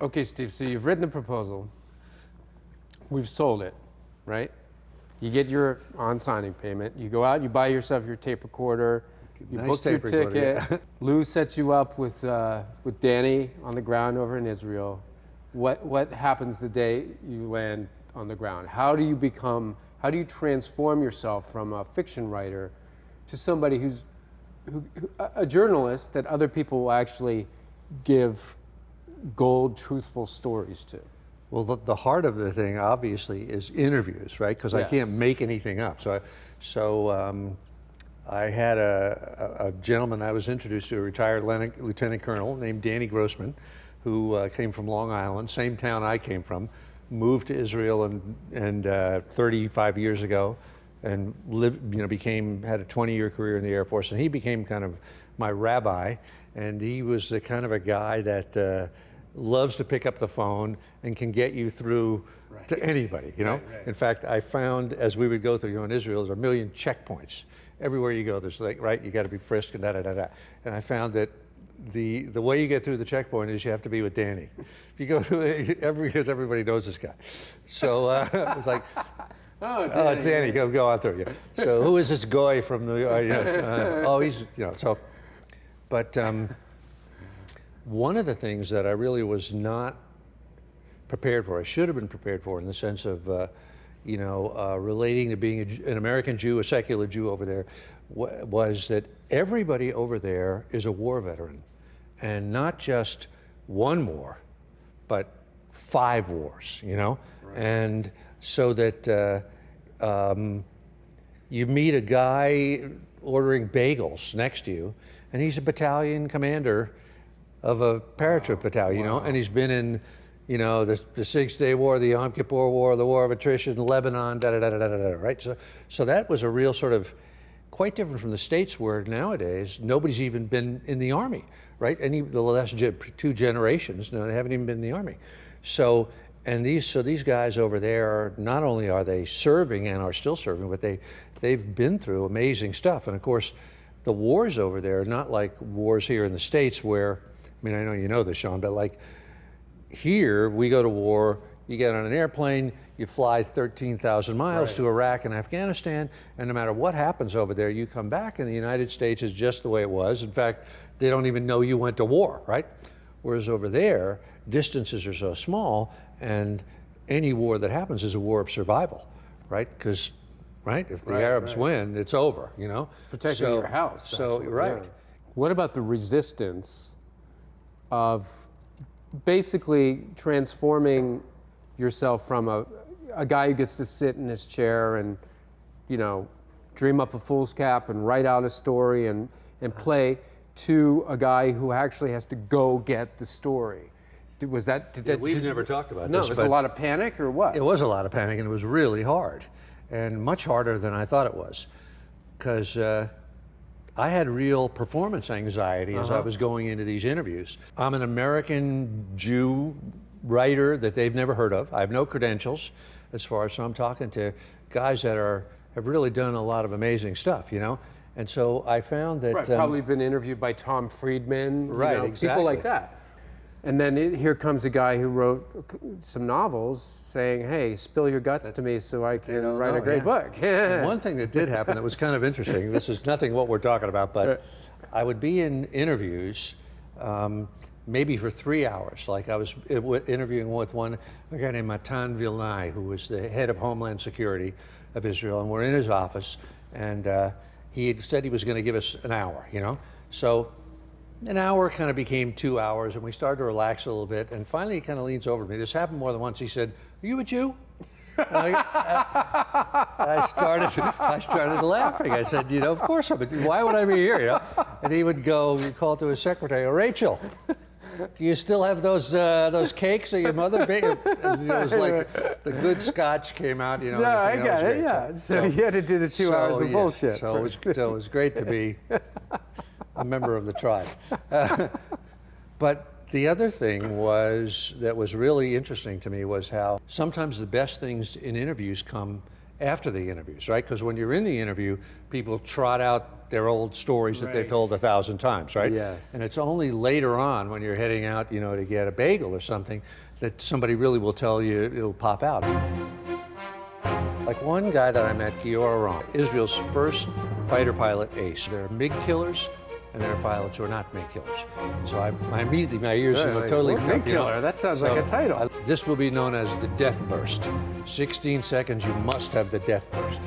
Okay, Steve, so you've written the proposal. We've sold it, right? You get your on signing payment. You go out, you buy yourself your tape recorder. You Nice book your ticket. yeah. Lou sets you up with, uh, with Danny on the ground over in Israel. What, what happens the day you land on the ground? How do you become, how do you transform yourself from a fiction writer to somebody who's who, a journalist that other people will actually give gold, truthful stories to? Well, the, the heart of the thing, obviously, is interviews, right? Because I can't make anything up. So, I, so um, I had a, a, a gentleman I was introduced to, a retired lieutenant, lieutenant colonel named Danny Grossman, who uh, came from Long Island, same town I came from, moved to Israel and, and uh, 35 years ago, and lived, you know, became had a 20-year career in the Air Force, and he became kind of my rabbi, and he was the kind of a guy that. Uh, loves to pick up the phone and can get you through to anybody, you know? Right, right. In fact, I found as we would go through, you know, in Israel, there's a million checkpoints. Everywhere you go, there's like, right, you got to be frisked and da da da da. And I found that the the way you get through the checkpoint is you have to be with Danny. If you go through every, because everybody knows this guy. So uh, it was like, Oh, oh, it's Danny, go go out there. Yeah. So who is this guy from the? Uh, you know, uh, oh, he's you know. So, but um, one of the things that I really was not prepared for, I should have been prepared for, in the sense of, uh, you know, uh, relating to being a, an American Jew, a secular Jew over there, wa- was that everybody over there is a war veteran, and not just one war, but five wars. You know, and so that. Uh, um, you meet a guy ordering bagels next to you, and he's a battalion commander of a paratroop battalion, you know, and he's been in, you know, the, the Six Day War, the Yom Kippur War, the War of Attrition, Lebanon, da da da da da da, right? So, so that was a real sort of quite different from the states where nowadays nobody's even been in the army, right? Any the last two generations, no, they haven't even been in the army. So and these so these guys over there not only are they serving and are still serving, but they they've been through amazing stuff. And of course, the wars over there are not like wars here in the states where I mean I know you know this, Sean, but like here we go to war you get on an airplane you fly 13,000 miles to iraq and afghanistan and no matter what happens over there you come back and the united states is just the way it was in fact they don't even know you went to war right whereas over there distances are so small and any war that happens is a war of survival right because right if the Right, arabs right. win it's over you know Protecting So- your house. so actually, right yeah. What about the resistance of basically transforming yourself from a, a guy who gets to sit in his chair and, you know, dream up a fool's cap and write out a story and, and play to a guy who actually has to go get the story? Did- Was that, did that we've did- never talked about no, this, was a lot of panic or what? It was a lot of panic, and it was really hard, and much harder than I thought it was, because uh, I had real performance anxiety as I was going into these interviews. I'm an American Jew writer that they've never heard of. I have no credentials, as far as so I'm talking to guys that are have really done a lot of amazing stuff, you know. And so I found that Right, um, probably been interviewed by Tom Friedman, you Right, know, people like that. And then it, here comes a guy who wrote some novels saying, "Hey, spill your guts to me so I can write a great yeah. book." One thing that did happen that was kind of interesting. This is nothing what we're talking about, but I would be in interviews, um, maybe for three hours. Like I was interviewing with one a guy named Matan Vilnai, who was the head of Homeland Security of Israel, and we're in his office, and uh, he had said he was going to give us an hour. You know, so an hour kind of became two hours, and we started to relax a little bit. And finally, he kind of leans over to me. This happened more than once. He said, "Are you a Jew?" And I, I started, I started laughing. I said, "You know, of course I'm a Jew. Why would I be here?" You know? And he would go, he'd call to his secretary, "Oh, "Rachel, do you still have those uh, those cakes that your mother baked?" And it was like the good Scotch came out. You know, No, I got it. Yeah. So, you had to do the two so, hours of yeah, bullshit. So it was, so it was great to be a member of the tribe. Uh, but the other thing was that was really interesting to me was how sometimes the best things in interviews come after the interviews, right? Because when you're in the interview, people trot out their old stories that they've told a thousand times, right? Yes. And it's only later on when you're heading out, you know, to get a bagel or something, that somebody really will tell you it'll pop out. Like one guy that I met, Giora Rom, Israel's first fighter pilot ace. They're MiG killers and are pilots who are not MiG killers. So I, I immediately, my ears Right, totally. what MiG you know, killer? That sounds like a title. I- this will be known as the death burst. 16 seconds, you must have the death burst.